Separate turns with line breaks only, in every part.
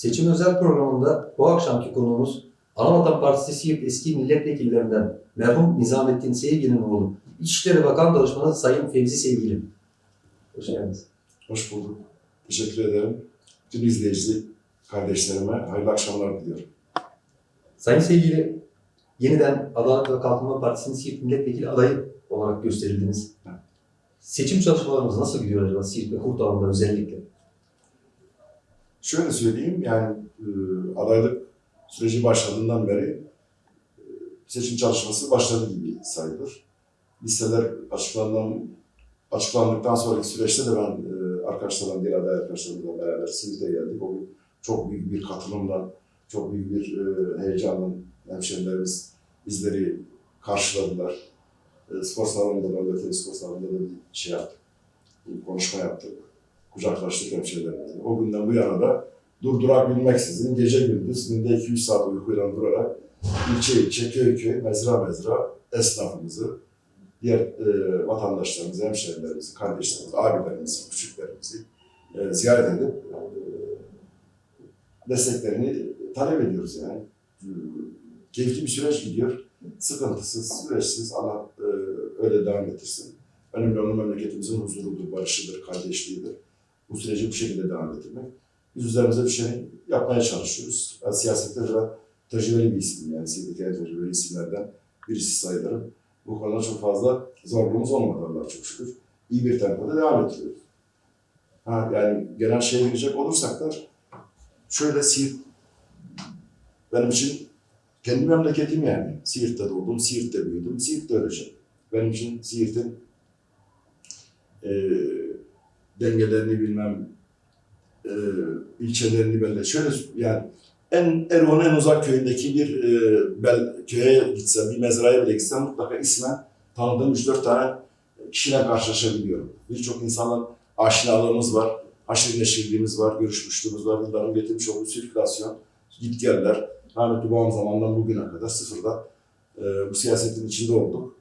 Seçim özel programında bu akşamki konuğumuz Anavatan Partisi Siirt eski milletvekillerinden merhum Nizamettin Sevgi'nin oğlu İçişleri Bakan Danışmanı Sayın Fevzi Sevgili. Hoş geldiniz.
Hoş bulduk. Teşekkür ederim. Tüm izleyici kardeşlerime hayırlı akşamlar diliyorum.
Sayın Sevgili, yeniden Adalet ve Kalkınma Partisi'nin Siirt milletvekili adayı olarak gösterildiniz.
Evet.
Seçim çalışmalarımız nasıl gidiyor acaba Siirt ve Kurtalan'da özellikle?
Şöyle söyleyeyim, yani e, adaylık süreci başladığından beri e, seçim çalışması başladı gibi sayılır. Listeler açıklanan, açıklandıktan sonraki süreçte de ben e, arkadaşlarımla, diğer aday arkadaşlarımla beraber Siirt'e geldik. O gün çok büyük bir katılımla, çok büyük bir e, heyecanla hemşehrilerimiz bizleri karşıladılar. E, spor salonunda da, spor salonunda da bir şey yaptık, bir konuşma yaptık. Kucaklaştık hemşehrilerimizle. O günden bu yana da durdurak bilmeksizin gece gündüz günde 2-3 saat uykuyla durarak ilçe ilçe, köy köy, mezra mezra esnafımızı, diğer e, vatandaşlarımızı, hemşehrilerimizi, kardeşlerimizi, abilerimizi, küçüklerimizi e, ziyaret edip e, desteklerini talep ediyoruz yani. Keyifli bir süreç gidiyor. Sıkıntısız, süreçsiz Allah e, öyle devam ettirsin. Önemli olan memleketimizin huzurudur, barışıdır, kardeşliğidir. Bu süreci bu şekilde devam ettirmek. Biz üzerimize bir şey yapmaya çalışıyoruz. Ben siyasette de tecrübeli bir isim yani. Siyasetteki en tecrübeli isimlerden birisi sayılırım. Bu konuda çok fazla zorluğumuz olmadı Allah'a çok şükür. İyi bir tempoda devam ettiriyoruz. Ha, yani genel şeye girecek olursak da şöyle Siirt benim için kendi memleketim yani. Siirt'te doğdum, Siirt'te büyüdüm, Siirt'te öleceğim. Benim için Siirt'in e, dengelerini bilmem, e, ilçelerini belli. Şöyle yani en Erdoğan'ın en uzak köyündeki bir e, bel, köye gitsem, bir mezraya bile gitsem mutlaka ismen tanıdığım 3-4 tane kişiyle karşılaşabiliyorum. Birçok insanla aşinalığımız var, haşır neşirliğimiz var, görüşmüşlüğümüz var, yılların getirmiş olduğu sirkülasyon, git geller. Rahmetli babam zamandan bugüne kadar sıfırda e, bu siyasetin içinde olduk.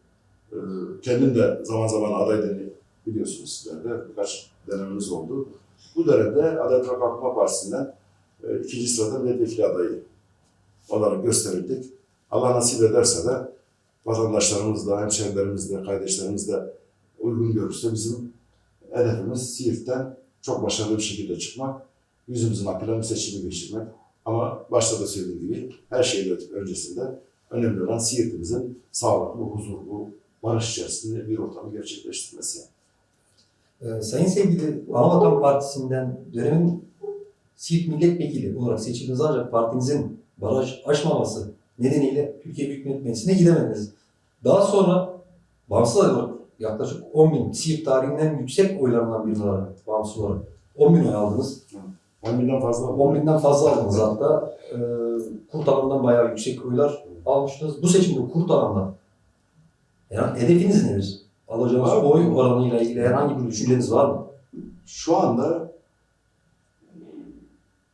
E, kendim de zaman zaman aday biliyorsunuz sizler de birkaç denememiz oldu. Bu dönemde Adalet ve Kalkınma Partisi'nden e, ikinci sırada milletvekili adayı olarak gösterildik. Allah nasip ederse de vatandaşlarımız da, hemşehrilerimiz de, kardeşlerimiz de uygun görürse bizim hedefimiz Siirt'ten çok başarılı bir şekilde çıkmak, yüzümüzün akıyla bu seçimi geçirmek. Ama başta da söylediğim gibi her şeyin öncesinde önemli olan Siirt'imizin sağlıklı, huzurlu, barış içerisinde bir ortamı gerçekleştirmesi.
Ee, Sayın Sevgili, Anavatan Partisi'nden dönemin Siirt milletvekili olarak seçildiniz ancak partinizin baraj aşmaması nedeniyle Türkiye Büyük Millet Meclisi'ne gidemediniz. Daha sonra bağımsız olarak yaklaşık 10 bin, Siirt tarihinden yüksek oylarından biri olarak bağımsız olarak 10 bin oy aldınız.
10 binden fazla
10 binden fazla aldınız hatta. Ee, Kurtalan'dan bayağı yüksek oylar almıştınız. Bu seçimde Kurtalan'da yani hedefiniz nedir? Alacağınız oy oranıyla ilgili herhangi bir düşünceniz var mı?
Şu anda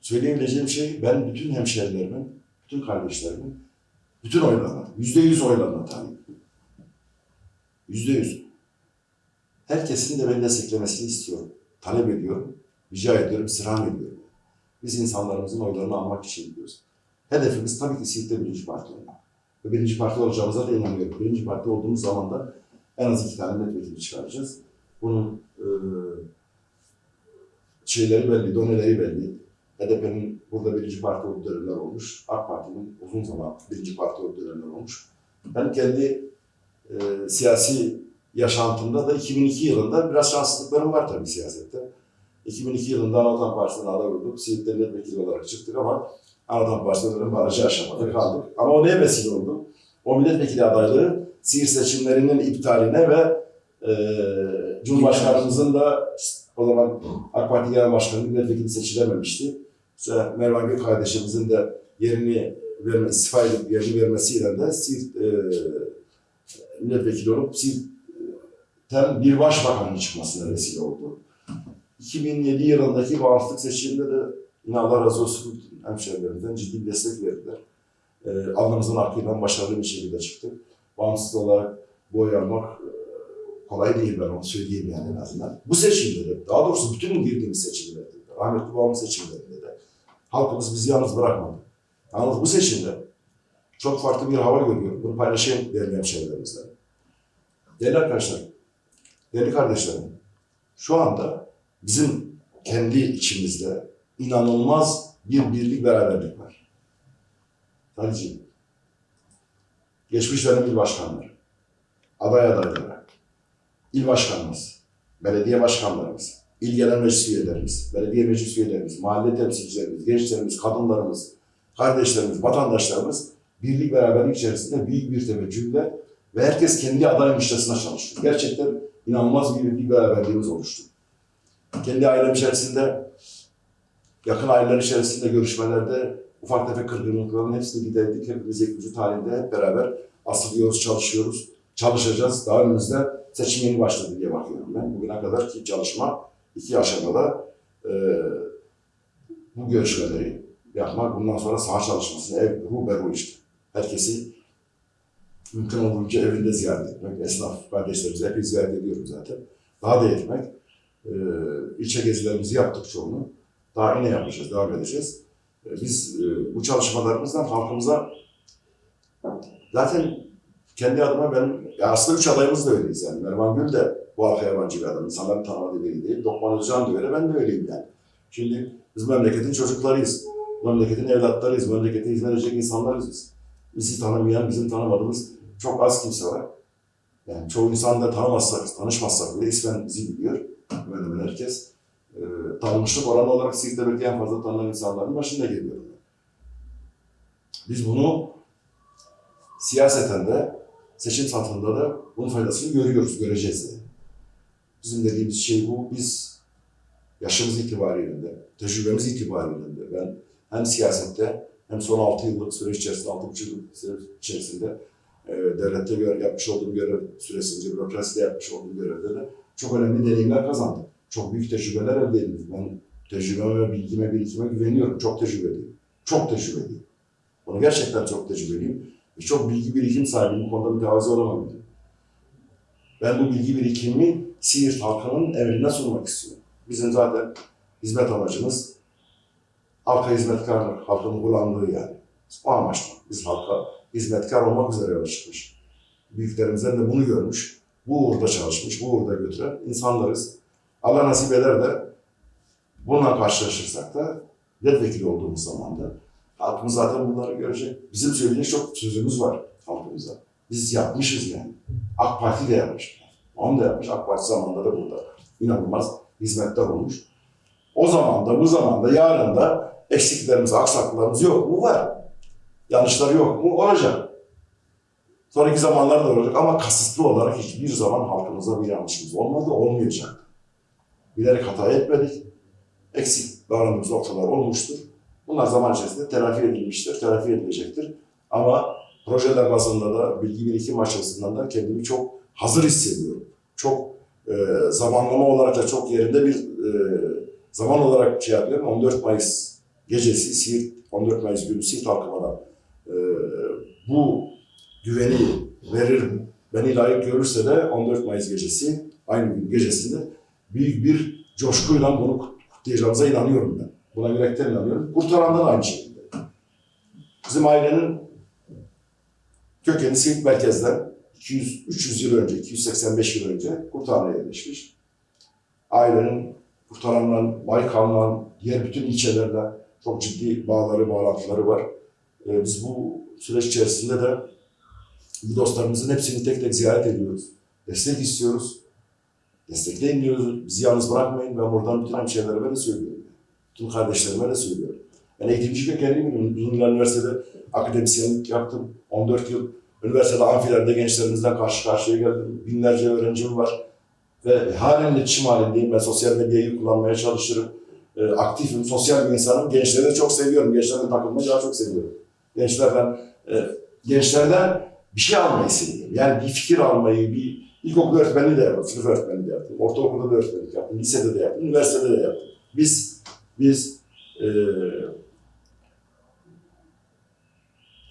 söyleyebileceğim şey ben bütün hemşehrilerimin, bütün kardeşlerimin, bütün oylarına, yüzde yüz oylarına talip. Yüzde yüz. Herkesin de beni desteklemesini istiyorum. Talep ediyorum, rica ediyorum, istirham ediyorum. Biz insanlarımızın oylarını almak için gidiyoruz. Hedefimiz tabii ki Siirt'te birinci parti olmak. Ve birinci parti olacağımıza da inanıyorum. Birinci parti olduğumuz zaman da en az iki tane milletvekili çıkaracağız. Bunun e, şeyleri belli, doneleri belli. HDP'nin burada birinci parti olduğu dönemler olmuş. AK Parti'nin uzun zaman birinci parti olduğu dönemler olmuş. Ben kendi e, siyasi yaşantımda da 2002 yılında biraz şanssızlıklarım var tabii siyasette. 2002 yılında Anadolu Partisi'nden aday olduk. Siirt'te milletvekili olarak çıktık ama Anadolu Partisi'nden barajı aşamadık, kaldık. Ama o neye vesile oldu? O milletvekili adaylığı Siirt seçimlerinin iptaline ve e, Cumhurbaşkanımızın da o zaman AK Parti Genel Başkanı milletvekili seçilememişti. İşte Mervan Gök kardeşimizin de yerini verme, istifa edip yerini vermesiyle de Siirt e, milletvekili olup Siirt'ten bir başbakanın çıkmasına vesile oldu. 2007 yılındaki bağımsızlık seçiminde de yine Allah razı olsun hemşehrilerimizden ciddi destek verdiler. E, alnımızın akıyla başarılı bir şekilde çıktık. Bağımsız olarak boy almak e, kolay değil ben onu söyleyeyim yani en azından. Bu seçimde de, daha doğrusu bütün girdiğimiz seçimlerde de, rahmetli babamın seçimlerinde de, Halkımız bizi yalnız bırakmadı. Yalnız bu seçimde çok farklı bir hava görüyorum. Bunu paylaşayım değerli hemşehrilerimizle. Değerli arkadaşlar, değerli kardeşlerim, şu anda bizim kendi içimizde inanılmaz bir birlik beraberlik var. Sadece geçmiş dönem il başkanları, aday adayları, il başkanımız, belediye başkanlarımız, il genel meclis üyelerimiz, belediye meclis üyelerimiz, mahalle temsilcilerimiz, gençlerimiz, kadınlarımız, kardeşlerimiz, vatandaşlarımız birlik beraberlik içerisinde büyük bir teveccühle ve herkes kendi adaymışçasına çalıştı. Gerçekten inanılmaz bir birlik beraberliğimiz oluştu. Kendi ailem içerisinde, yakın aileler içerisinde görüşmelerde ufak tefek kırgınlıkların hepsini giderdik. Hepimiz ekmücüt halinde hep beraber asılıyoruz, çalışıyoruz, çalışacağız. Daha önümüzde seçim yeni başladı diye bakıyorum ben. Bugüne kadar ki çalışma iki aşamada e, bu görüşmeleri yapmak, bundan sonra saha çalışmasını, ev, ruh beru işte. Herkesi mümkün olduğunca evinde ziyaret etmek, esnaf kardeşlerimizi hep ziyaret ediyorum zaten. Daha da etmek, e, ilçe gezilerimizi yaptık çoğunu. Daha yine yapacağız, devam edeceğiz. E, biz e, bu çalışmalarımızdan halkımıza zaten kendi adıma ben, ya aslında üç adayımız da öyleyiz yani. Mervan Gül de bu halka yabancı bir adam, insanların tanımadığı biri değil. Dokman Özcan da öyle, ben de öyleyim yani. Şimdi biz memleketin çocuklarıyız. Memleketin evlatlarıyız, memlekete hizmet edecek insanlarız biz. Bizi tanımayan, bizim tanımadığımız çok az kimse var. Yani çoğu insan da tanımazsak, tanışmazsak bile ismen bizi biliyor. Hemen hemen herkes. Ee, tanınmışlık oranı olarak Siirt'te belki en fazla tanınan insanların başında geliyorum. ben. Biz bunu siyaseten de, seçim satında da bunun faydasını görüyoruz, göreceğiz de. Bizim dediğimiz şey bu. Biz yaşımız itibariyle de, tecrübemiz itibariyle de ben hem siyasette hem son 6 yıllık süreç içerisinde, 6,5 yıllık süreç içerisinde e, devlette yapmış olduğum görev süresince, bürokraside yapmış olduğum görevde de çok önemli deneyimler kazandım. Çok büyük tecrübeler elde ettim. Ben tecrübeme ve bilgime, birikime güveniyorum. Çok tecrübeliyim. Çok tecrübeliyim. Bunu gerçekten çok tecrübeliyim. Ve çok bilgi birikim sahibiyim. Bu konuda mütevazi olamam. Ben bu bilgi birikimimi Siirt halkının emrine sunmak istiyorum. Bizim zaten hizmet amacımız halka hizmetkarlık, halkın kullandığı yani. O amaçla biz halka hizmetkar olmak üzere yola çıkmış. Büyüklerimizden de bunu görmüş, bu uğurda çalışmış, bu uğurda götüren insanlarız. Allah nasip eder de bununla karşılaşırsak da milletvekili olduğumuz zaman da halkımız zaten bunları görecek. Bizim söyleyecek çok sözümüz var halkımıza. Biz yapmışız yani. AK Parti de yapmış. Onu da yapmış. AK Parti zamanında da burada inanılmaz hizmetler olmuş. O zaman da, bu zamanda, yarın da eksiklerimiz, aksaklıklarımız yok mu? Var. Yanlışlar yok mu? Olacak. Sonraki zamanlarda olacak ama kasıtlı olarak hiçbir zaman halkımıza bir yanlışımız olmadı, olmayacak. Bilerek hata etmedik. Eksik davrandığımız noktalar olmuştur. Bunlar zaman içerisinde telafi edilmiştir, telafi edilecektir. Ama projeler bazında da bilgi birikim açısından da kendimi çok hazır hissediyorum. Çok e, zamanlama olarak da çok yerinde bir e, zaman olarak şey yapıyorum. 14 Mayıs gecesi Siirt, 14 Mayıs günü Siirt halkıma da e, bu güveni verir, beni layık görürse de 14 Mayıs gecesi, aynı gün gecesinde büyük bir coşkuyla bunu kutlayacağımıza inanıyorum ben. Buna yürekten inanıyorum. Kurtaran'da da aynı şekilde. Bizim ailenin kökeni Siirt merkezden 200, 300 yıl önce, 285 yıl önce Kurtara'ya yerleşmiş. Ailenin Kurtaran'la, Baykal'la, diğer bütün ilçelerle çok ciddi bağları, bağlantıları var. Ee, biz bu süreç içerisinde de bu dostlarımızın hepsini tek tek ziyaret ediyoruz. Destek istiyoruz. Destekleyin diyoruz. Bizi yalnız bırakmayın. Ben buradan bütün hemşehrilerime de söylüyorum. Bütün kardeşlerime de söylüyorum. Ben eğitimci kökenliyim. Uzun yıllar üniversitede akademisyenlik yaptım. 14 yıl üniversitede amfilerde gençlerimizden karşı karşıya geldim. Binlerce öğrencim var. Ve halen iletişim halindeyim. Ben sosyal medyayı kullanmaya çalışırım. E, aktifim, sosyal bir insanım. Gençleri de çok seviyorum. Gençlerle takılmayı daha çok seviyorum. Gençlerden, e, gençlerden bir şey almayı seviyorum. Yani bir fikir almayı, bir ilkokul öğretmenliği de yaptım, sınıf öğretmenliği de yaptım, ortaokulda da öğretmenlik yaptım, lisede de yaptım, üniversitede de yaptım. Biz, biz e,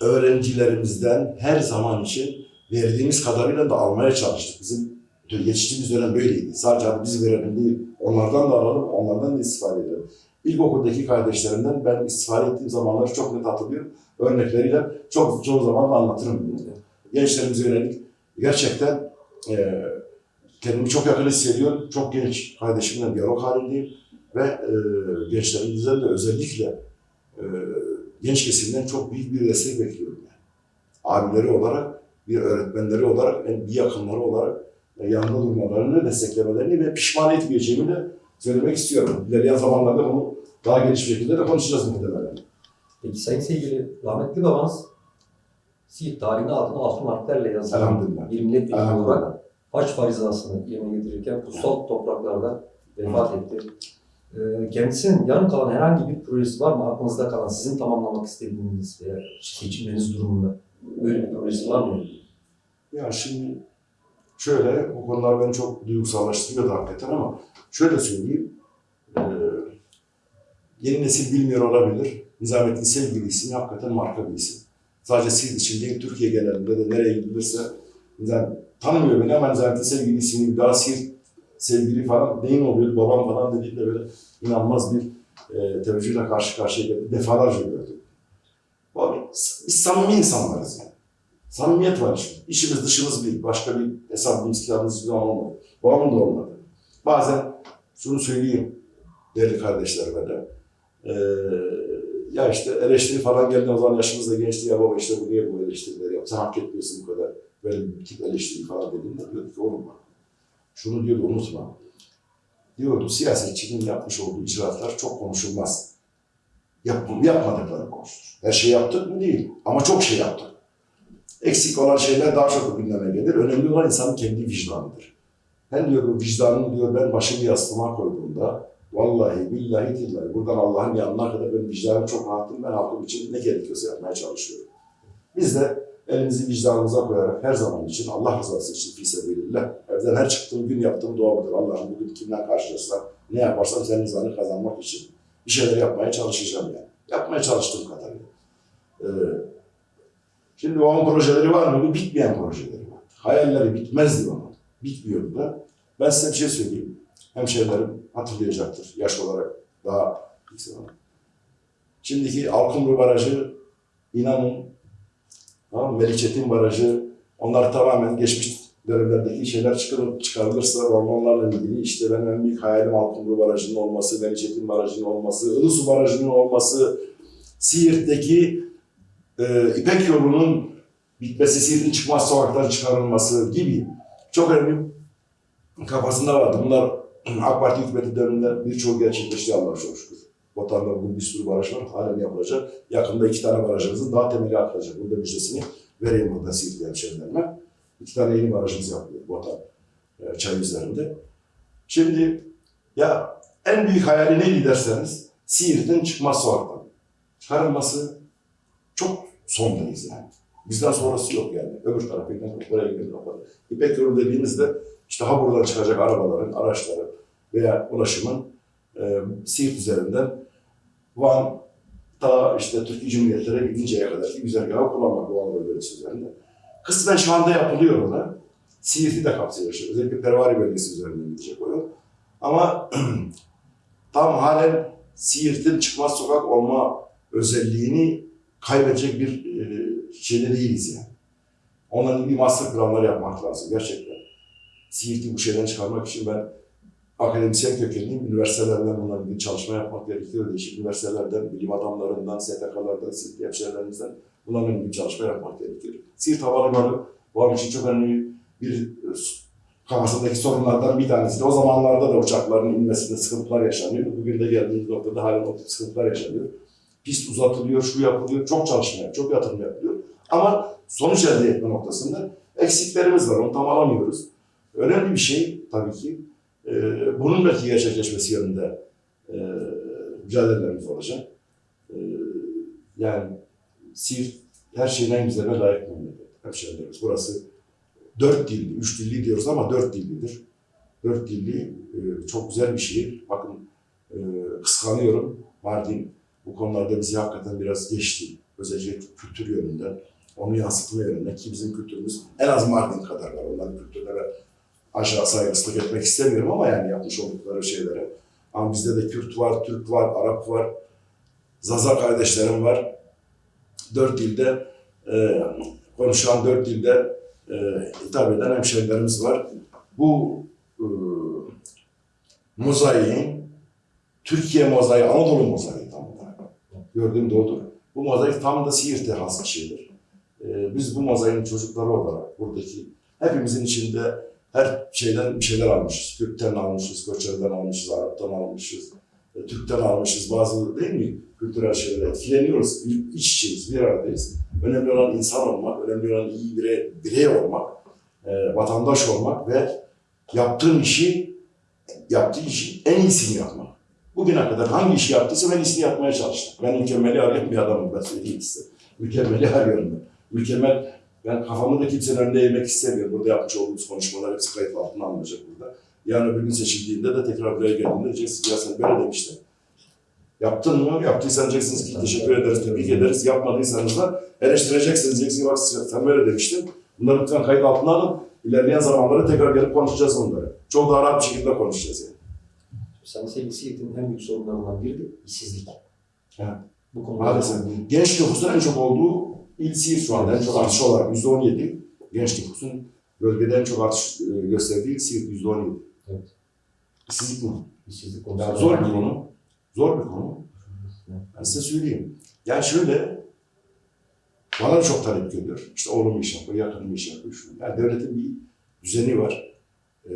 öğrencilerimizden her zaman için verdiğimiz kadarıyla da almaya çalıştık. Bizim geçtiğimiz dönem böyleydi. Sadece biz verelim değil, onlardan da alalım, onlardan da istifade edelim. ilkokuldaki kardeşlerimden ben istifade ettiğim zamanları çok net hatırlıyorum. Örnekleriyle çok çoğu zaman da anlatırım. Gençlerimize yönelik gerçekten e, kendimi çok yakın hissediyorum. Çok genç kardeşimle diyalog halindeyim. Ve e, gençlerimizden de özellikle e, genç kesimden çok büyük bir destek bekliyorum. Yani. Abileri olarak, bir öğretmenleri olarak, en bir yakınları olarak e, yanında durmalarını, desteklemelerini ve pişman etmeyeceğimi de söylemek istiyorum. İlerleyen zamanlarda bunu daha geniş şekilde de konuşacağız muhtemelen.
Peki sayın sevgili rahmetli babanız Siirt tarihinde altına altın harflerle yazılan bir milletvekili olarak haç farizasını yerine getirirken kutsal topraklarda vefat etti. Ee, Kendisinin yarım kalan herhangi bir projesi var mı? Aklınızda kalan, sizin tamamlamak istediğiniz veya seçimleriniz durumunda böyle bir projesi var mı?
Ya şimdi şöyle, bu konular beni çok duygusallaştırıyordu hakikaten ama şöyle söyleyeyim. Ee, yeni nesil bilmiyor olabilir. Nizamettin Sevgili ismi hakikaten marka bir isim. Sadece siz için değil, Türkiye genelinde de nereye gidilirse Nizam, tanımıyor beni ama Nizamettin Sevgili ismini bir daha Siirt sevgili falan neyin oluyor babam falan dediğinde böyle inanılmaz bir e, teveccühle karşı karşıya geldi. Defalarca gördüm. Abi, biz samimi insanlarız yani. Samimiyet var işte. İşimiz dışımız bir. Başka bir hesabımız kitabımız zaman olmadı. Babamın da olmadı. Bazen şunu söyleyeyim değerli kardeşlerime de. Ee, ya işte eleştiri falan geldi o zaman yaşımız da gençti ya baba işte bu niye bu eleştirileri yap. Sen hak etmiyorsun bu kadar. Bir tip eleştiri falan dediğimde diyordu ki oğlum bak. Şunu diyordu unutma. Diyordu siyasetçinin yapmış olduğu icraatlar çok konuşulmaz. Yap, yapmadıkları konuşulur. Her şey yaptık mı değil ama çok şey yaptık. Eksik olan şeyler daha çok gündeme gelir. Önemli olan insanın kendi vicdanıdır. Ben diyor bu vicdanımı diyor ben başımı yastığıma koyduğumda vallahi billahi tillahi buradan Allah'ın yanına kadar benim vicdanım çok rahattım. Ben halkım için ne gerekiyorsa yapmaya çalışıyorum. Biz de elimizi vicdanımıza koyarak her zaman için Allah rızası için fisebilillah. Evden her çıktığım gün yaptığım dua budur. Allah'ım bugün kimden karşılaşsam ne yaparsam senin rızanı kazanmak için bir şeyler yapmaya çalışacağım yani. Yapmaya çalıştığım kadarıyla. Ee, Şimdi onun projeleri var mı? Bitmeyen projeleri var. Hayalleri bitmezdi onun. Bitmiyordu da. Ben size bir şey söyleyeyim. Hemşehrilerim hatırlayacaktır. Yaş olarak daha yüksek olan. Şimdiki Alkumru Barajı, inanın, tamam? Melikçetin Barajı, onlar tamamen geçmiş dönemlerdeki şeyler çıkarılıp çıkarılırsa ormanlarla ilgili işte benim en büyük hayalim Alkumru Barajı'nın olması, Melikçetin Barajı'nın olması, Ilısu Barajı'nın olması, Siirt'teki e, İpek yolunun bitmesi, Siirt'in çıkmaz sokakların çıkarılması gibi çok önemli kafasında vardı. Bunlar AK Parti hükümeti döneminde birçoğu gerçekleşti Allah'a çok şükür. Vatanda bugün bir sürü baraj var, halen yapılacak. Yakında iki tane barajımızın daha temeli atılacak. Burada müjdesini vereyim burada Siirtli hemşehrilerime. İki tane yeni barajımız yapılıyor Vatan e, çay üzerinde. Şimdi ya en büyük hayali neydi derseniz Siirt'in çıkmaz sokaktan çıkarılması çok sondayız yani. Bizden sonrası yok yani. Öbür taraf ekmek oraya gidiyor kapalı. İpek yolu dediğimizde işte ha buradan çıkacak arabaların, araçların veya ulaşımın e, Siirt üzerinden Van ta işte Türkiye Cumhuriyetlere gidinceye kadar ki güzergahı kullanmak Anadolu bölgesi üzerinde. Kısmen şu anda yapılıyor o da. Siirt'i de işte. Özellikle Pervari bölgesi üzerinden gidecek o yol. Ama tam halen Siirt'in çıkmaz sokak olma özelliğini kaybedecek bir e, şeyde değiliz yani. Onların ilgili master planları yapmak lazım gerçekten. Siirt'i bu şeyden çıkarmak için ben akademisyen kökenliyim. Üniversitelerden bununla ilgili çalışma yapmak gerekiyor. Değişik üniversitelerden, bilim adamlarından, STK'lardan, Siirt hemşehrilerimizden bunlarla ilgili çalışma yapmak gerekiyor. Siirt Havalimanı an için çok önemli bir e, kafasındaki sorunlardan bir tanesi. de O zamanlarda da uçakların inmesinde sıkıntılar yaşanıyor. Bugün de geldiğimiz noktada halen o sıkıntılar yaşanıyor. Pist uzatılıyor, şu yapılıyor, çok çalışma çok yatırım yapılıyor. Ama sonuç elde etme noktasında eksiklerimiz var, onu tam alamıyoruz. Önemli bir şey tabii ki. e, bunun belki gerçekleşmesi yönünde e, mücadelelerimiz olacak. E, yani Siirt her şeyin en güzeline layık memleket. Hemşehrilerimiz. Burası dört dilli, üç dilli diyoruz ama dört dillidir. Dört dilli e, çok güzel bir şehir. Bakın e, kıskanıyorum. Mardin bu konularda bizi hakikaten biraz geçti. Özellikle kültür yönünden, onu yansıtma yönünden ki bizim kültürümüz en az Mardin kadar var. Onların kültürlere aşağı saygısızlık etmek istemiyorum ama yani yapmış oldukları şeylere. Ama bizde de Kürt var, Türk var, Arap var, Zaza kardeşlerim var. Dört dilde e, konuşan dört dilde e, hitap eden hemşehrilerimiz var. Bu e, mozaiğin Türkiye mozaiği, Anadolu mozaiği tam olarak. Gördüğüm de odur. Bu mozaik tam da Siirt'e has bir şeydir. E, biz bu mozaiğin çocukları olarak buradaki hepimizin içinde her şeyden bir şeyler almışız. Kürt'ten almışız, Koçer'den almışız, Arap'tan almışız, e, Türk'ten almışız. Bazı değil mi? Kültürel şeylere etkileniyoruz. İç içeyiz, bir aradayız. Önemli olan insan olmak, önemli olan iyi birey, birey olmak, e, vatandaş olmak ve yaptığın işi, yaptığı işi en iyisini yapmak. Bugüne kadar hangi işi yaptıysa ben iyisini yapmaya çalıştım. Ben mükemmeli arayan bir adamım, ben söyleyeyim size. Mükemmeli arıyorum ben. Mükemmel, ben kafamı da kimsenin önüne eğmek istemiyorum. Burada yapmış olduğumuz konuşmalar hepsi kayıt altına alınacak burada. Yarın öbür gün seçildiğinde de tekrar buraya geldiğinde diyeceksiniz ya sen böyle demiştin. Yaptın mı? Yaptıysan diyeceksiniz ki teşekkür ederiz, tebrik ederiz. Yapmadıysanız da eleştireceksiniz. Diyeceksiniz bak sen böyle demiştin. Bunları lütfen kayıt altına alın. İlerleyen zamanlarda tekrar gelip konuşacağız onları. Çok daha rahat bir şekilde konuşacağız yani.
Sayın Sevgi Siirt'in en büyük sorunlarından biri de işsizlik.
Evet.
Bu konuda
Maalesef. Genç nüfusun en çok olduğu il Siirt şu anda. En çok artış olarak %17. Genç nüfusun bölgede en çok artış e, gösterdiği Siirt %17.
Evet.
İşsizlik mi?
işsizlik konusunda
Yani zor bir konu. Zor bir konu. Ben size söyleyeyim. Yani şöyle, bana da çok talep geliyor. İşte oğlum iş yapıyor, yakınım iş yapıyor. Şu. Yani devletin bir düzeni var. Ee,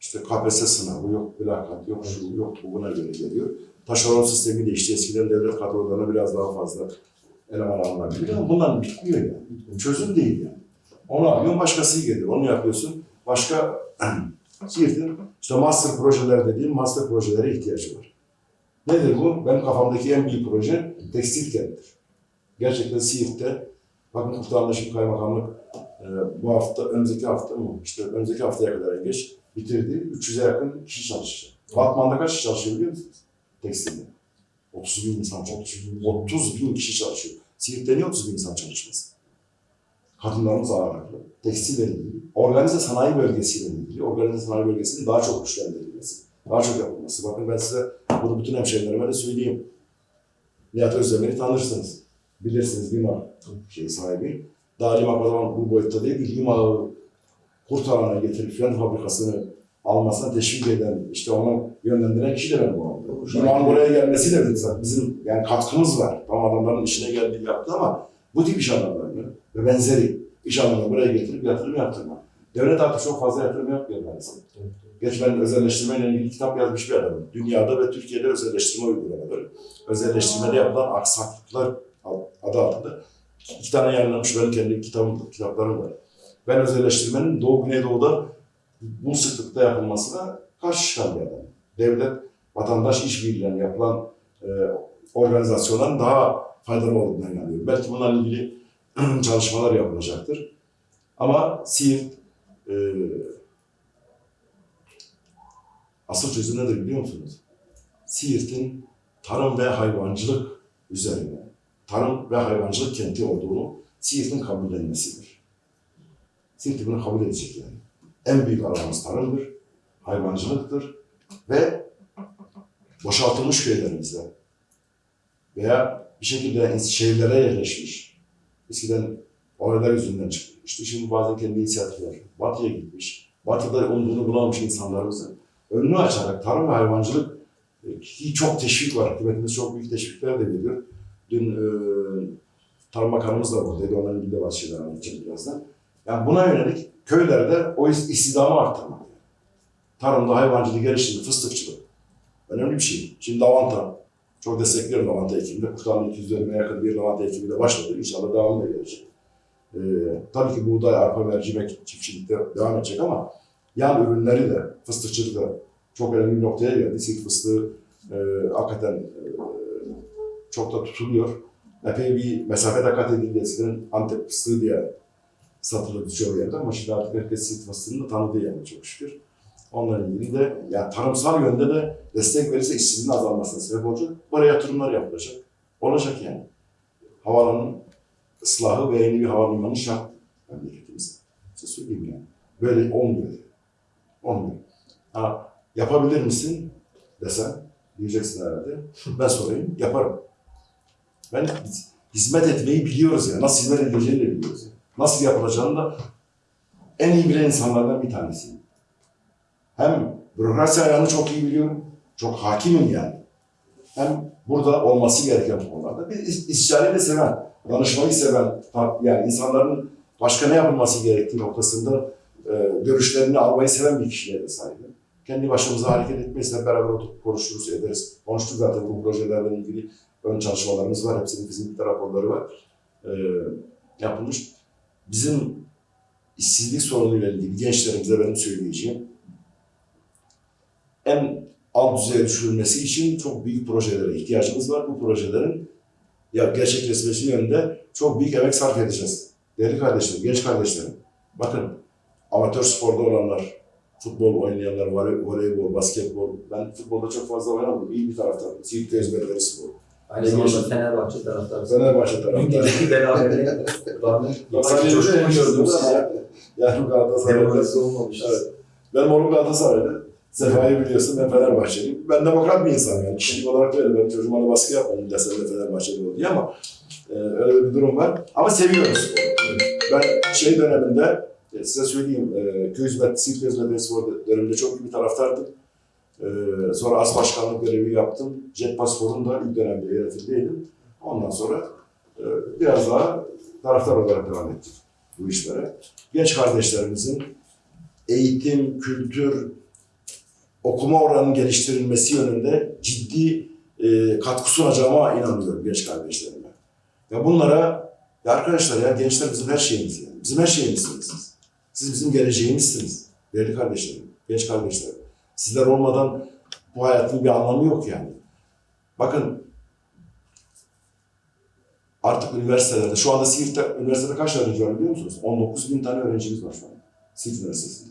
işte KPSS sınavı yok, mülakat yok, şu yok, bu buna göre geliyor. Taşeron sistemi değişti. Eskiden devlet kadrolarına biraz daha fazla eleman alınabiliyor ama bunlar bitmiyor yani. Çözüm değil yani. Onu alıyorsun, başkası geliyor. Onu yapıyorsun. Başka Siirt'in işte master projeler dediğim master projelere ihtiyacı var. Nedir bu? Benim kafamdaki en büyük proje tekstil kenttir. Gerçekten Siirt'te bakın Kurtarlaşım Kaymakamlık e, bu hafta, önümüzdeki hafta mı? İşte önümüzdeki haftaya kadar geç bitirdi. 300'e yakın kişi çalışacak. Batman'da kaç kişi çalışıyor biliyor musunuz? Tekstilde. 30 bin insan çalışıyor. 30 bin kişi çalışıyor. Siirt'te niye 30 bin insan çalışmasın? Kadınlarımız ağırlıklı. Tekstille ilgili, organize sanayi bölgesiyle ilgili, organize sanayi bölgesinin daha çok güçlendirilmesi, daha çok yapılması. Bakın ben size bunu bütün hemşehrilerime de söyleyeyim. Nihat Özdemir'i tanırsınız. Bilirsiniz Lima şey sahibi. Daha Lima o zaman bu boyutta değil, Lima'yı kurtarana getirip fren fabrikasını almasına teşvik eden, işte onu yönlendiren kişi de benim oğlum. Lima'nın buraya gelmesi de bizim, bizim yani katkımız var. Tam adamların işine geldiği yaptı ama bu tip iş adamlarını ve benzeri iş adamlarını buraya getirip yatırım yaptırmak. Devlet artık çok fazla yatırım yapmıyor maalesef. Geç ben özelleştirmeyle ilgili kitap yazmış bir adamım. Dünyada ve Türkiye'de özelleştirme uygulamaları, özelleştirmede yapılan aksaklıklar adı altında iki tane yayınlanmış benim kendi kitabım, kitaplarım var. Ben özelleştirmenin Doğu Güneydoğu'da bu sıklıkta yapılması da karşı çıkan adam. Devlet, vatandaş işbirliğiyle yapılan e, organizasyonların daha faydalı olduğuna inanıyorum. Belki bunlarla ilgili çalışmalar yapılacaktır. Ama Siirt e, asıl çözüm nedir biliyor musunuz? Siirt'in tarım ve hayvancılık üzerine, tarım ve hayvancılık kenti olduğunu Siirt'in kabullenmesidir. Siirt bunu kabul edecek yani. En büyük alanımız tarımdır, hayvancılıktır ve boşaltılmış köylerimizde veya bir şekilde şehirlere yerleşmiş, eskiden olaylar yüzünden çıkmıştı. Şimdi bazen kendi inisiyatifler, batıya gitmiş, batıda umduğunu bulamamış insanlarımızın önünü açarak tarım ve hayvancılık e, ki çok teşvik var. Hükümetimiz çok büyük teşvikler de veriyor. Dün e, Tarım Bakanımız da buradaydı. Onların ilgili bazı şeyler birazdan. Yani buna yönelik köylerde o is- istihdamı arttırmak. Tarımda hayvancılığı geliştirmek, fıstıkçılık. Önemli bir şey. Şimdi lavanta. Çok destekliyorum lavanta ekiminde. Kurtarın 250'ye yakın bir lavanta ekimi de başladı. İnşallah devamlı gelecek. Ee, tabii ki buğday, arpa, mercimek çiftçilikte devam edecek ama yan ürünleri de, fıstıkçılık da çok önemli bir noktaya geldi. Siirt fıstığı e, hakikaten e, çok da tutuluyor. Epey bir mesafede kat edildi. Eskiden Antep fıstığı diye çoğu yerde ama şimdi artık herkes fıstığını da tanıdığı yani çok şükür. Onunla ilgili de yani tarımsal yönde de destek verirse işsizliğin azalmasına sebep olacak. Buraya yatırımlar yapılacak. Olacak yani. Havalanın ıslahı ve yeni bir havalimanı şart memleketimize. Size söyleyeyim yani. Böyle olmuyor. Olmuyor. Ha, yapabilir misin? desen diyeceksin herhalde. Ben sorayım, yaparım. Ben hizmet etmeyi biliyoruz ya. Nasıl hizmet edileceğini biliyoruz. ya. Nasıl yapılacağını da en iyi bilen insanlardan bir tanesiyim. Hem bürokrasi ayağını çok iyi biliyorum. Çok hakimim yani. Hem burada olması gereken konularda. Bir is- istişareyi de seven, danışmayı seven, yani insanların başka ne yapılması gerektiği noktasında e, görüşlerini almayı seven bir kişiliğe de sahibim. Kendi başımıza hareket etmeyiz, hep beraber oturup konuşuruz, ederiz. Konuştuk zaten bu projelerle ilgili ön çalışmalarımız var. Hepsinin fizibilite raporları var. E, yapılmış. Bizim işsizlik sorunuyla ilgili gençlerimize benim söyleyeceğim en alt düzeye düşürülmesi için çok büyük projelere ihtiyacımız var. Bu projelerin ya gerçekleşmesi yönünde çok büyük emek sarf edeceğiz. Değerli kardeşlerim, genç kardeşlerim. Bakın amatör sporda olanlar, futbol oynayanlar, voley- voleybol, basketbol. Ben futbolda çok fazla oynamadım. İyi bir taraftarım. Siirt ezberleri spor.
Aynı zamanda Fenerbahçe taraftarı.
Fenerbahçe taraftarı.
rağmen
Sadece
coşkun
öyle
gördüm.
Yani Galatasaray'da.
Olmamış.
Evet. Benim oğlum Galatasaray'dı. Sefa'yı biliyorsun ben Fenerbahçeliyim. Ben demokrat bir insanım yani. Kişilik olarak öyle. Ben çocuğuma da baskı yapmadım desem de Fenerbahçeli ol diye ama e, öyle bir durum var. Ama seviyoruz. Ben şey döneminde e, size söyleyeyim e, köy hizmet, Siirt hizmet spor döneminde çok iyi bir taraftardım. E, sonra as başkanlık görevi yaptım. Jet Paspor'un da ilk dönemde yönetimdeydim. Ondan sonra e, biraz daha taraftar olarak devam ettik bu işlere. Genç kardeşlerimizin eğitim, kültür, okuma oranının geliştirilmesi yönünde ciddi e, katkı sunacağıma inanıyorum genç kardeşlerime. Ya bunlara, ya arkadaşlar ya gençler bizim her şeyimiz yani. Bizim her şeyimizsiniz siz. Siz bizim geleceğimizsiniz. Değerli kardeşlerim, genç kardeşlerim. Sizler olmadan bu hayatın bir anlamı yok yani. Bakın artık üniversitelerde, şu anda Siirt'te üniversitede kaç öğrenci var biliyor musunuz? 19 bin tane öğrencimiz var şu an. Siirt Üniversitesi'nde.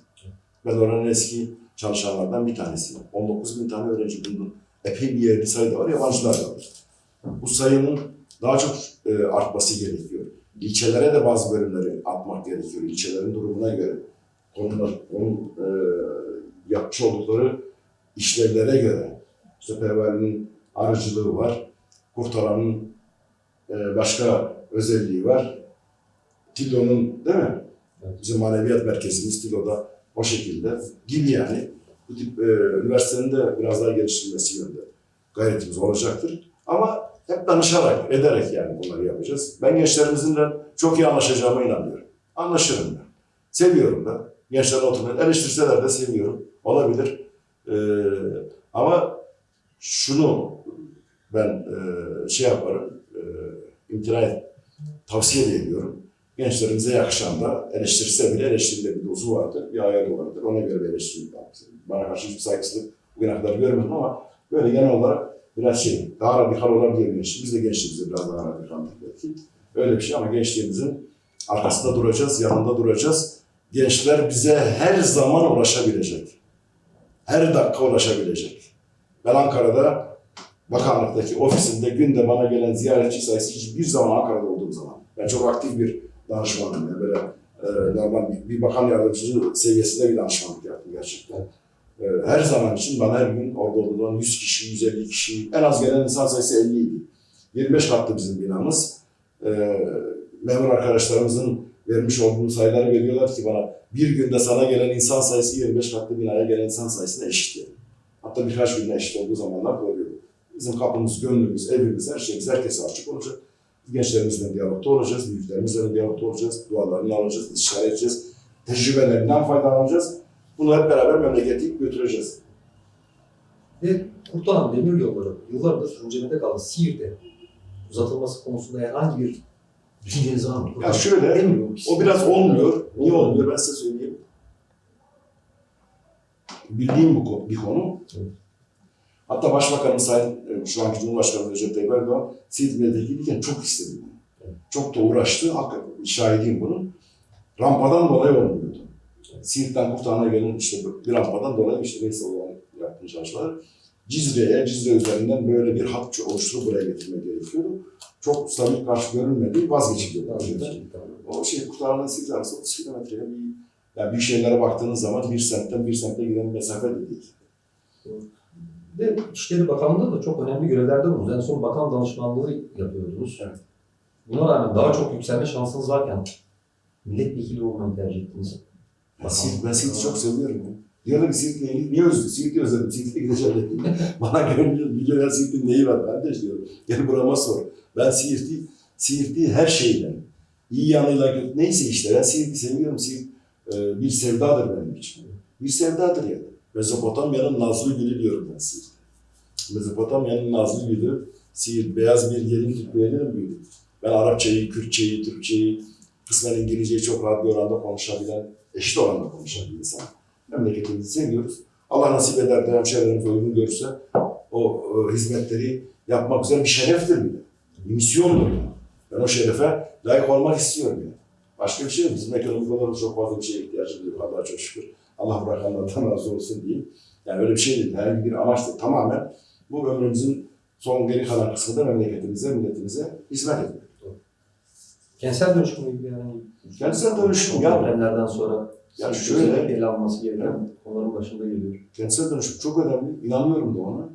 Ben oranın eski çalışanlardan bir tanesiyim. 19 bin tane öğrenci bunun epey bir yerli sayı da var, yabancılar da var. Bu sayının daha çok e, artması gerekiyor. İlçelere de bazı bölümleri atmak gerekiyor. İlçelerin durumuna göre. Konular, onun e, yapmış oldukları işlevlere göre. İşte Pervari'nin arıcılığı var. Kurtaran'ın e, başka özelliği var. Tilo'nun değil mi? Bizim maneviyat merkezimiz Tilo'da o şekilde gibi yani. Bu tip e, üniversitenin de biraz daha geliştirilmesi yönünde gayretimiz olacaktır. Ama hep danışarak, ederek yani bunları yapacağız. Ben gençlerimizle çok iyi anlaşacağıma inanıyorum. Anlaşırım ben. Seviyorum da. Gençler oturmayı eleştirseler de seviyorum. Olabilir. E, ama şunu ben e, şey yaparım, e, imtina et, tavsiye ediyorum. Gençlerimize yakışan da eleştirse bile eleştiride bir dozu vardır, bir ayarı vardır. Ona göre bir eleştiri. Bana karşı hiçbir saygısızlık bugüne kadar görmedim ama böyle genel olarak biraz şey, daha radikal olabilir gençlik. Biz de gençliğimizde biraz daha radikaldik belki. Öyle bir şey ama gençliğimizin arkasında duracağız, yanında duracağız. Gençler bize her zaman ulaşabilecek. Her dakika ulaşabilecek. Ben Ankara'da bakanlıktaki ofisinde günde bana gelen ziyaretçi sayısı hiçbir zaman Ankara'da olduğum zaman. Ben çok aktif bir danışmanım. Yani böyle e, normal bir, bir bakan yardımcısı seviyesinde bir danışmanlık yaptım gerçekten. E, her zaman için bana her gün orada olduğundan 100 kişi, 150 kişi, en az gelen insan sayısı 50 idi. 25 katlı bizim binamız. E, memur arkadaşlarımızın vermiş olduğu sayıları veriyorlar ki bana bir günde sana gelen insan sayısı 25 katlı binaya gelen insan sayısına eşit yani. Hatta birkaç günde eşit olduğu zamanlar oluyor. Bizim kapımız, gönlümüz, evimiz, her şeyimiz herkese açık olacak. Gençlerimizle diyalogda olacağız, büyüklerimizle diyalogda olacağız, dualarını alacağız, istişare edeceğiz, tecrübelerinden faydalanacağız. Bunu hep beraber memleketi götüreceğiz.
Ve Kurtalan Demir Yolları yıllardır öncemede kalan Siirt'e uzatılması konusunda herhangi bir düşünceniz var mı?
Ya şöyle. O biraz olmuyor. Niye olmuyor ben size söyleyeyim. Bildiğim bu bir konu.
Evet.
Hatta Başbakanımız Sayın, e, şu anki Cumhurbaşkanı Recep Tayyip Erdoğan, Siirt milletvekiliyken çok istedi. bunu.
Evet.
Çok da uğraştı. Hakikaten şahidiyim bunun. Rampadan dolayı olmuyordu. Siirt'ten Kurtalan'a gelen işte bir rampadan dolayı işte neyse olan yaptığım çalışmalar. Cizre'ye, Cizre üzerinden böyle bir hat oluşturup buraya getirmek gerekiyordu. Çok stabil karşı vazgeçildi. bu projeden. O şey kurtarılan Siirt arası 30 kilometreye bir yani büyük şehirlere baktığınız zaman bir semtten bir semte giden mesafe de değil.
De İçişleri Bakanlığı'nda da çok önemli görevlerde bulundunuz. En son bakan danışmanlığı yapıyordunuz.
Evet.
Buna rağmen daha çok yükselme şansınız varken milletvekili olmayı tercih ettiniz.
Ben ben Siirt'i çok seviyorum ya. Diyorlar ki Siirt'le ilgili niye özledin? Siirt'i özledim, Siirt'e gideceğim dedim. Bana görünüyor, milyoner Siirt'in neyi var kardeş diyorum. Gel burama sor. Ben Siirt'i, Siirt'i her şeyden, iyi yanıyla kötü, neyse işte ben Siirt'i seviyorum. Siirt e, bir sevdadır benim için. Bir sevdadır yani. Mezopotamya'nın nazlı gülü diyorum ben Siirt'e. Mezopotamya'nın nazlı gülü, Siirt, beyaz bir yerin Türkmenlerin büyüdü. Ben Arapçayı, Kürtçeyi, Türkçeyi, kısmen İngilizceyi çok rahat bir oranda konuşabilen, eşit oranda konuşan bir insan. Memleketimizi seviyoruz. Allah nasip eder de hemşehrilerimiz uygun görürse o e, hizmetleri yapmak üzere bir şereftir bile. Bir misyondur yani. Ben o şerefe layık olmak istiyorum yani. Başka bir şey yok. Bizim ekonomik çok fazla bir şeye ihtiyacımız yok. Allah'a çok şükür. Allah bırakanlardan razı olsun diyeyim. Yani öyle bir şey değil. Herhangi bir amaç değil. Tamamen bu ömrümüzün son geri kalan kısmında memleketimize, milletimize hizmet etmek.
Kentsel dönüşümle ilgili herhangi bir
Kentsel dönüşüm ya
depremlerden sonra
Ya
sizin
şöyle-
ele alınması gereken konuların başında geliyor.
Kentsel dönüşüm çok önemli. İnanıyorum da ona.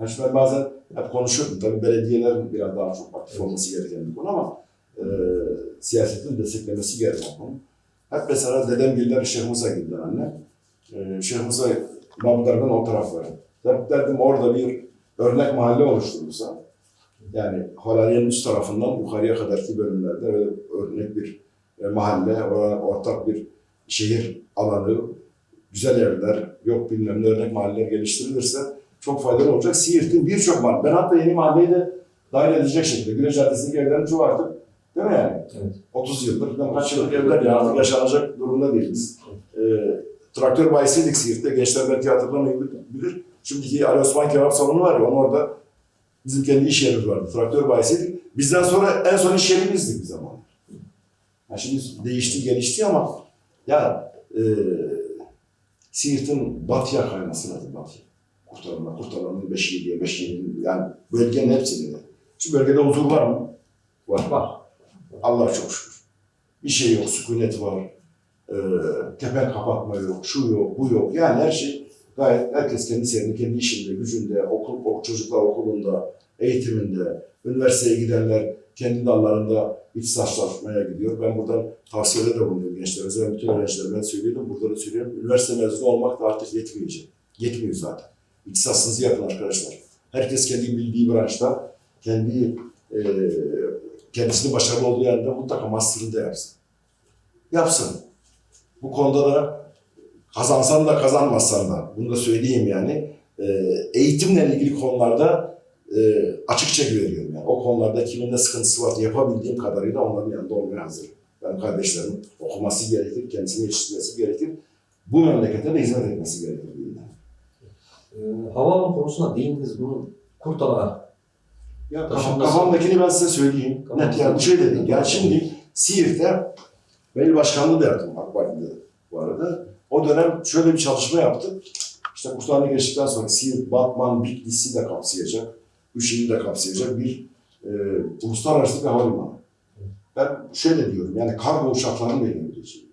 Yani şimdi ben bazen hep konuşuyorum. Tabii belediyelerin biraz daha çok aktif olması gereken bir konu ama e, siyasetin desteklemesi gereken konu. Hep mesela dedem giller Şeyh Musa giller anne. E, Şeyh Musa İmamlar'dan o taraflara. Hep derdim orada bir örnek mahalle oluşturulsa yani Halariye'nin üst tarafından yukarıya kadarki bölümlerde öyle örnek bir e, mahalle, or- ortak bir şehir alanı, güzel evler, yok bilmem ne örnek mahalleler geliştirilirse çok faydalı olacak. Siirt'in birçok mahalle, ben hatta yeni mahalleyi de dahil edecek şekilde, Güneş Caddesi'ndeki evlerin çoğu artık, değil mi yani?
Evet.
30 yıldır, bilmem kaç yıllık evler ya artık yaşanacak durumda değiliz. E, traktör bayisiydik Siirt'te, gençler belki hatırlamayabilir. Şimdiki Ali Osman Kebap Salonu var ya, onun orada bizim kendi iş yerimiz vardı. Traktör bayisiydik. Bizden sonra en son iş yerimizdi bir zaman. Yani şimdi değişti, gelişti ama ya e, Siirt'in batıya kayması lazım batıya. Kurtarmanın 5 7'ye, 5 7'ye yani bölgenin hepsini. Şu bölgede huzur var mı? Var.
Var.
Allah çok şükür. Bir şey yok, sükunet var. E, tepen kapatma yok, şu yok, bu yok. Yani her şey gayet herkes kendi serinde, kendi işinde, gücünde, okul, ok- çocuklar okulunda, eğitiminde, üniversiteye gidenler kendi dallarında ihtisaslaşmaya gidiyor. Ben buradan tavsiyede de bulunuyorum gençlerimize. Ben bütün öğrencilerime söylüyorum, burada da söylüyorum. Üniversite mezunu olmak da artık yetmeyecek. Yetmiyor zaten. İhtisasınızı yapın arkadaşlar. Herkes kendi bildiği branşta, kendi e, kendisini başarılı olduğu yerde mutlaka master'ını da yapsın. Yapsın. Bu konuda da kazansan da kazanmasan da, bunu da söyleyeyim yani, e, eğitimle ilgili konularda e, açıkça güveniyorum. O konularda kimin ne sıkıntısı var yapabildiğim kadarıyla onların yanında olmaya hazırım. Ben kardeşlerim okuması gerekir, kendisini yetiştirmesi gerekir. Bu memlekete de hizmet etmesi gerekir. diyeyim ben.
Ee, havaalanı konusuna değindiniz. Bunun Kurtala
Ya
Taşınması-
kafamdakini ben size söyleyeyim.
Tamam.
Net yani şöyle değil. Yani şimdi Siirt'te ben il başkanlığı da yaptım AK Parti'de bu arada. O dönem şöyle bir çalışma yaptık. İşte Kurtarlı geçtikten sonra Siirt, Batman, Bitlis'i de kapsayacak, üç ili de kapsayacak bir e, uluslararası bir havalimanı. Ben şöyle diyorum yani kargo uçaklarının da inebileceği,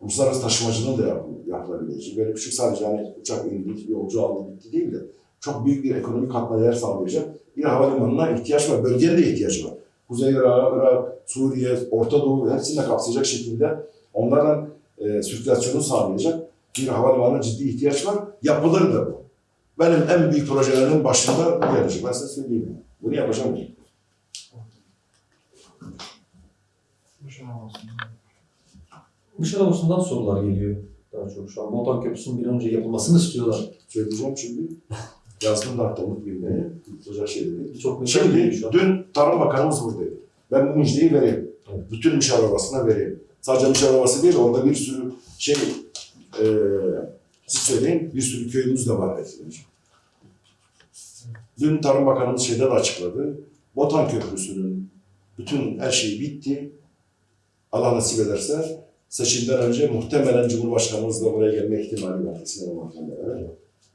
uluslararası taşımacılığın da yap, yapılabileceği, böyle küçük sadece hani uçak indi, yolcu aldı bitti değil de çok büyük bir ekonomik katma değer sağlayacak bir havalimanına ihtiyaç var. Bölgenin de ihtiyacı var. Kuzey Irak, Irak, Suriye, Orta Doğu hepsini de kapsayacak şekilde onlardan e, sirkülasyonu sağlayacak bir havalimanına ciddi ihtiyaç var. Yapılır da bu. Benim en büyük projelerimin başında gelecek. Ben size söyleyeyim. Bunu yapacağım.
Nişantaşı'ndan sorular geliyor. Daha çok şu an Botan Köprüsü'nün bir an önce yapılmasını istiyorlar.
Söyleyeceğim şimdi. Yazdım da hatta unutmayayım. Unutulacak şey
mesaj geliyor
Şimdi dün Tarım Bakanımız buradaydı. Ben bu müjdeyi vereyim.
Evet.
Bütün müşavir arabasına vereyim. Sadece müşavir arabası değil, orada bir sürü şey, e, siz söyleyin, bir sürü köyümüz de var. etkileyici. Dün Tarım Bakanımız şeyde de açıkladı. Botan Köprüsü'nün bütün her şeyi bitti. Allah nasip ederse seçimden önce muhtemelen Cumhurbaşkanımız da buraya gelme ihtimali var. Kesin olmakla beraber.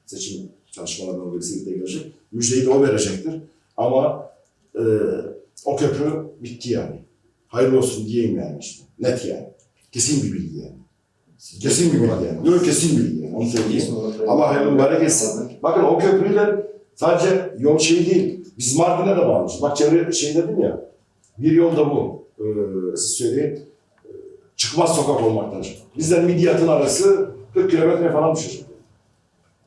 Seçim çalışmalarından dolayı Siirt'e gelecek. Müjdeyi de o verecektir. Ama e, o köprü bitti yani. Hayırlı olsun diyeyim yani işte. Net yani. Kesin bir bilgi yani. Kesin bir bilgi yani. Yok kesin bilgi yani. Onu söyleyeyim. Allah hayırlı mübarek etsin. Bakın o köprüyle Sadece yol şey değil. Biz Mardin'e de bağlıyız. Bak çevre şey dedim ya. Bir yol da bu. Ee, siz söyleyin. Ee, Çıkmaz sokak olmaktan. Bizden Midyat'ın arası 40 kilometre falan düşecek.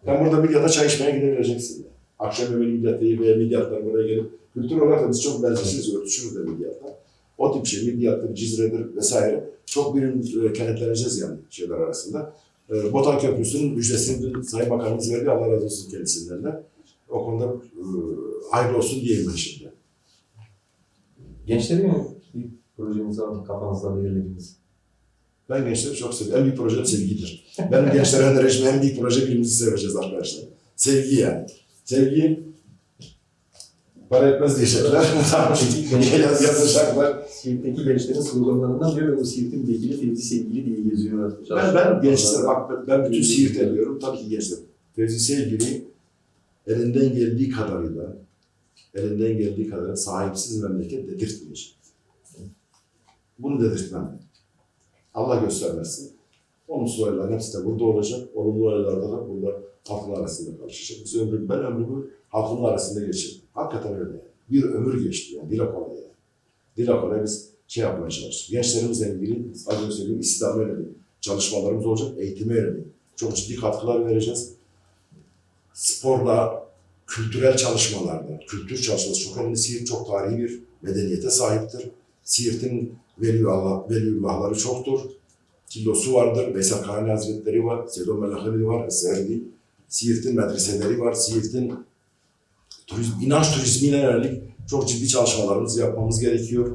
Sen burada Midyat'a çay içmeye gidebileceksin. Akşam yemeği Midyat'ta veya Midyat'tan buraya gelip kültür olarak da biz çok benzersiz örtüşürüz de Midyat'ta. O tip şey Midyat'tır, Cizre'dir vesaire. Çok birim e, kenetleneceğiz yani şeyler arasında. E, Botan Köprüsü'nün müjdesini Sayın Bakanımız verdi. Allah razı olsun kendisinden de. O konuda e, hayırlı olsun diyeyim ben şimdi.
Gençleri mi bir projeniz var kafanızda belirlediğiniz?
Ben gençleri çok seviyorum. En büyük projem sevgidir. Benim gençlere önereceğim en büyük proje birbirimizi seveceğiz arkadaşlar. Sevgi yani. Sevgi para etmez diyecekler. Yaz yazacaklar.
Siirt'teki gençlerin sloganlarından biri ve bu Siirt'in vekili Fevzi Sevgili diye geziyorlar.
Ben, ben gençlere bak ben- ben bütün Siirt ediyorum. Tabii ki gençler. Fevzi Sevgili elinden geldiği kadarıyla elinden geldiği kadarıyla sahipsiz memleket dedirtmeyecek. Bunu dedirtmem. Allah göstermesin. Olumsuz olayların hepsi de burada olacak. Olumlu olaylarda da burada halkın arasında karışacak. Biz ömrüm, ben ömrümü halkın arasında geçirdim. Hakikaten öyle. Bir ömür geçti yani. Dile kolay yani. Dile biz şey yapmaya çalıştık. Gençlerimizle ilgili az önce söylediğim İslam'a yönelik çalışmalarımız olacak. Eğitime yönelik. Çok ciddi katkılar vereceğiz. Sporla, kültürel çalışmalarda, kültür çalışması çok önemli. Siirt çok tarihi bir medeniyete sahiptir. Siirt'in Veliullah, Veliullahları çoktur. Tillosu vardır, Veysel Kahane Hazretleri var, Sedo Melaheli var, Eserdi. Siirt'in medreseleri var, Siirt'in turizm, inanç turizmine yönelik çok ciddi çalışmalarımızı yapmamız gerekiyor.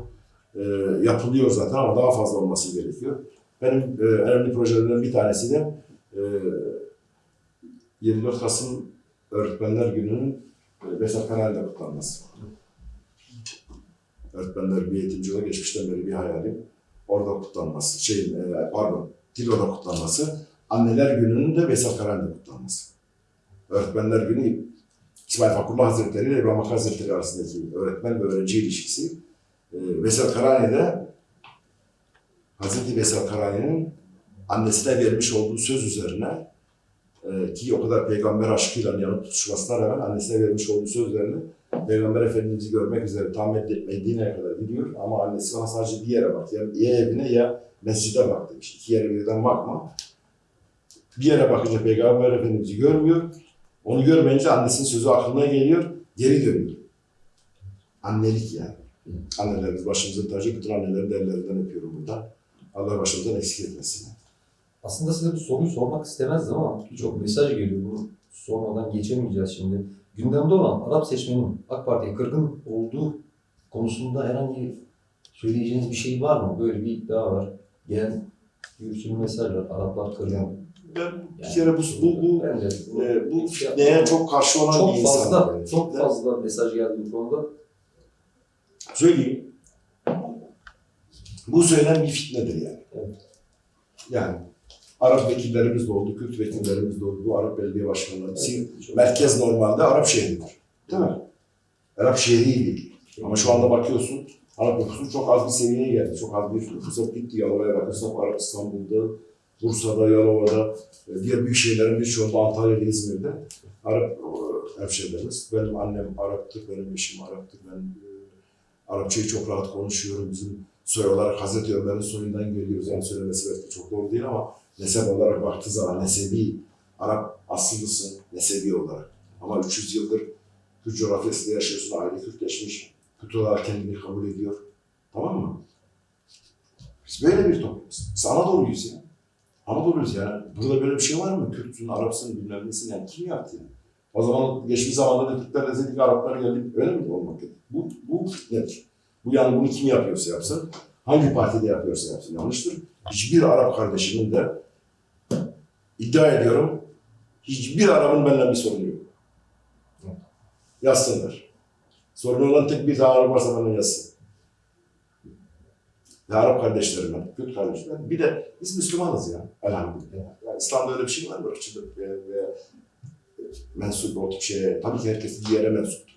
Ee, yapılıyor zaten ama daha fazla olması gerekiyor. Benim e, önemli projelerimden bir tanesi de e, 24 Kasım Öğretmenler Günü'nün e, Veysel Kahane kutlanması. Öğretmenler bir eğitimci olarak geçmişten beri bir hayalim. Orada kutlanması, şeyin, e, pardon, Tilo'da kutlanması. Anneler Günü'nün de Veysel Karani'de kutlanması. Öğretmenler Günü İsmail Fakullah Hazretleri ile İbrahim Hakkı Hazretleri arasındaki öğretmen ve öğrenci ilişkisi. E, Veysel Karani'de Hazreti Veysel Karani'nin annesine vermiş olduğu söz üzerine e, ki o kadar peygamber aşkıyla yanıp tutuşmasına rağmen annesine vermiş olduğu söz üzerine Peygamber Efendimiz'i görmek üzere tam Med- Medine'ye kadar gidiyor ama annesi ona sadece bir yere bak. Ya, ya evine ya mescide bak demiş. İki yere birden bakma. Bir yere bakınca Peygamber Efendimiz'i görmüyor. Onu görmeyince annesinin sözü aklına geliyor. Geri dönüyor. Annelik yani. Annelerimiz başımızın tacı. Bütün annelerin de ellerinden öpüyorum burada. Allah başımızdan eksik etmesin.
Aslında size bu soruyu sormak istemezdim ama birçok mesaj geliyor. Bunu sormadan geçemeyeceğiz şimdi. Gündemde olan Arap seçmenin AK Parti'ye kırgın olduğu konusunda herhangi söyleyeceğiniz bir şey var mı? Böyle bir iddia var. Gelen sürü mesaj var. Araplar kırgın.
Ben bir kere bu, bu, bu,
de
e, bu fitneye çok karşı olan
çok
bir insanım.
fazla,
yani.
çok fazla mesaj geldi bu konuda.
Söyleyeyim. Bu söylenen bir fitnedir yani.
Evet.
Yani Arap vekillerimiz de oldu, Kürt vekillerimiz de oldu, Arap belediye başkanları.
Çok-
merkez normalde Arap şehridir. Değil mi? Arap şehri değil. Ama şu anda bakıyorsun Arap nüfusu çok az bir seviyeye geldi. Çok az bir nüfusa gitti. Yalova'ya bakırsak Arap İstanbul'da, Bursa'da, Yalova'da, diğer büyük şehirlerin birçoğunda Antalya'da, İzmir'de Arap hemşehrilerimiz. Benim annem Arap'tır, benim eşim Arap'tır. Ben e, Arapçayı çok rahat konuşuyorum. Bizim soy olarak Hazreti Ömer'in soyundan geliyoruz. Yani söylemesi belki çok doğru değil ama nesep olarak baktığı zaman nesebi Arap aslılısın nesebi olarak. Ama 300 yıldır Kürt coğrafyasında yaşıyorsun, aile Kürtleşmiş. Kürt olarak kendini kabul ediyor. Tamam mı? Biz böyle bir toplumuz. Biz Anadolu'yuz ya. Anadolu'yuz yani. Burada böyle bir şey var mı? Kürt'sün, Arap'sın, bilmem nesin yani. Kim yaptı yani? O zaman geçmiş zamanda da Türkler Araplar geldi. Öyle mi olmak? Bu, bu fitnedir. Bu yani bunu kim yapıyorsa yapsın, hangi partide yapıyorsa yapsın yanlıştır. Hiçbir Arap kardeşimin de iddia ediyorum hiçbir Arap'ın benimle bir sorunu yok. Yazsınlar. Sorun olan tek bir tane Arap varsa benden yazsın. Ve Arap kardeşlerimden, Kürt kardeşlerim. Bir de biz Müslümanız ya. Elhamdülillah. Yani İslam'da öyle bir şey var mı? Irkçılık veya, veya mensup o tip şeye. Tabii ki herkes bir yere mensuptur.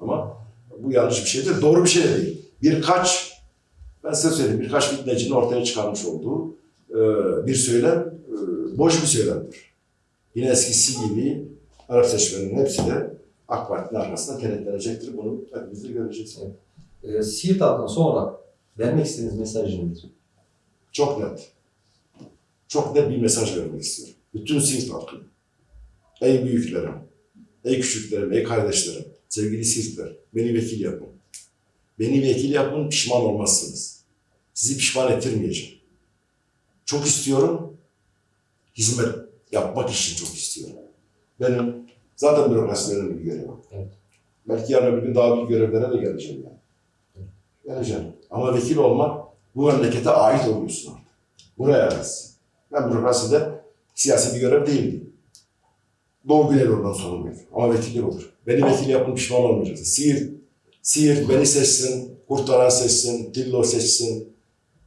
Ama bu yanlış bir şeydir. Doğru bir şey de değil. Birkaç, ben size söyleyeyim, birkaç fitnecinin ortaya çıkarmış olduğu e, bir söylem, e, boş bir söylemdir. Yine eskisi gibi Arap seçmeninin hepsi de AK Parti'nin arkasında kenetlenecektir. Bunu hepimiz de göreceğiz.
Ee, Siirt halkına son olarak vermek istediğiniz mesaj nedir?
Çok net. Çok net bir mesaj vermek istiyorum. Bütün Siirt halkına. Ey büyüklerim, ey küçüklerim, ey kardeşlerim, sevgili Siirtler, beni vekil yapın. Beni vekil yapın, pişman olmazsınız. Sizi pişman ettirmeyeceğim. Çok istiyorum, hizmet yapmak için çok istiyorum. Benim zaten bürokrasilerin bir görevi.
Evet.
Belki yarın öbür gün daha büyük görevlere de geleceğim yani. Geleceğim. Ama vekil olmak bu memlekete ait oluyorsun artık. Buraya aitsin. Ben bürokraside siyasi bir görev değildi. Doğu Güneydoğu'dan sorumluyum. Ama vekillik olur. Beni vekil yapın pişman olmayacaksın. Siirt, Siirt beni seçsin, Kurtaran seçsin, Tillo seçsin,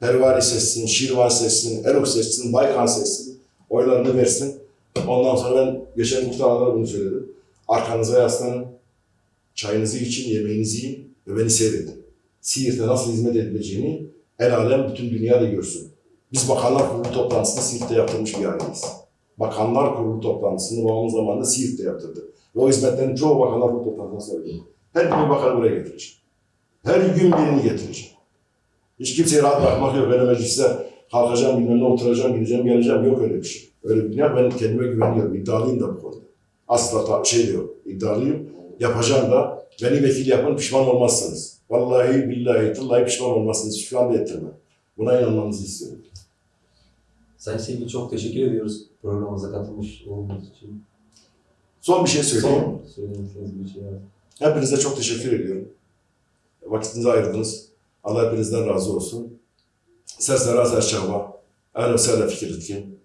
Pervari seçsin, Şirvan seçsin, Erok seçsin, Baykan seçsin. Oylarını versin. Ondan sonra ben geçen muhtarlara bunu söyledim. Arkanıza yaslanın, çayınızı için, yemeğinizi yiyin ve beni seyredin. Siirt'e nasıl hizmet edileceğini el alem bütün dünya da görsün. Biz Bakanlar Kurulu toplantısını Siirt'te yaptırmış bir aileyiz. Bakanlar Kurulu toplantısını babamın zamanında Siirt'te yaptırdı. Ve o hizmetlerin çoğu Bakanlar Kurulu toplantısına söyledi. Her gün bir bakanı buraya getireceğim. Her gün birini getireceğim. Hiç kimseyi rahat bırakmak yok. Ben mecliste kalkacağım, bilmem ne oturacağım, gideceğim, geleceğim. Yok öyle bir şey. Öyle bir dünya. Ben kendime güveniyorum. İddialıyım da bu konuda. Asla şey de yok. İddialıyım. Yapacağım da. Beni vekil yapın, pişman olmazsınız. Vallahi billahi tıllahi pişman olmazsınız. Şu anda ettirmem. Buna inanmanızı istiyorum.
Sayın Sevgili çok teşekkür ediyoruz programımıza katılmış olduğunuz için.
Son bir şey söyleyeyim.
Son söylemek bir şey var.
Hepinize çok teşekkür ediyorum. Vakitinizi ayırdınız. Allah hepinizden razı olsun. Sesler az çaba. Ehl-i Sehle Fikretkin.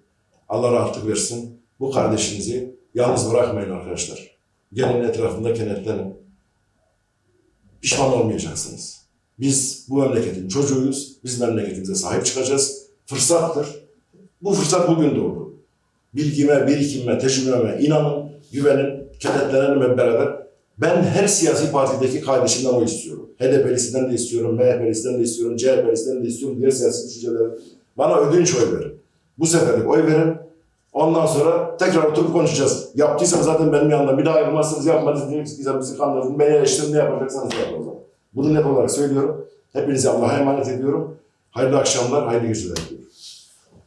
Allah rahatlık versin. Bu kardeşinizi yalnız bırakmayın arkadaşlar. Gelin etrafında kenetlenin. Pişman olmayacaksınız. Biz bu memleketin çocuğuyuz. Biz memleketimize sahip çıkacağız. Fırsattır. Bu fırsat bugün doğdu. Bilgime, birikimime, tecrübeme inanın, güvenin, kenetlenelim hep beraber. Ben her siyasi partideki kardeşimden o istiyorum. HDP'lisinden de istiyorum, MHP'lisinden de istiyorum, CHP'lisinden de istiyorum, diğer siyasi düşünceleri. Bana ödünç oy verin. Bu seferlik oy verin. Ondan sonra tekrar oturup konuşacağız. Yaptıysam zaten benim yanımda bir daha yapmazsınız, yapmadınız, bizi kandırdınız, beni eleştirin, ne yapacaksanız yapın o zaman. Bunu net olarak söylüyorum. Hepinizi Allah'a emanet ediyorum. Hayırlı akşamlar, hayırlı geceler diliyorum.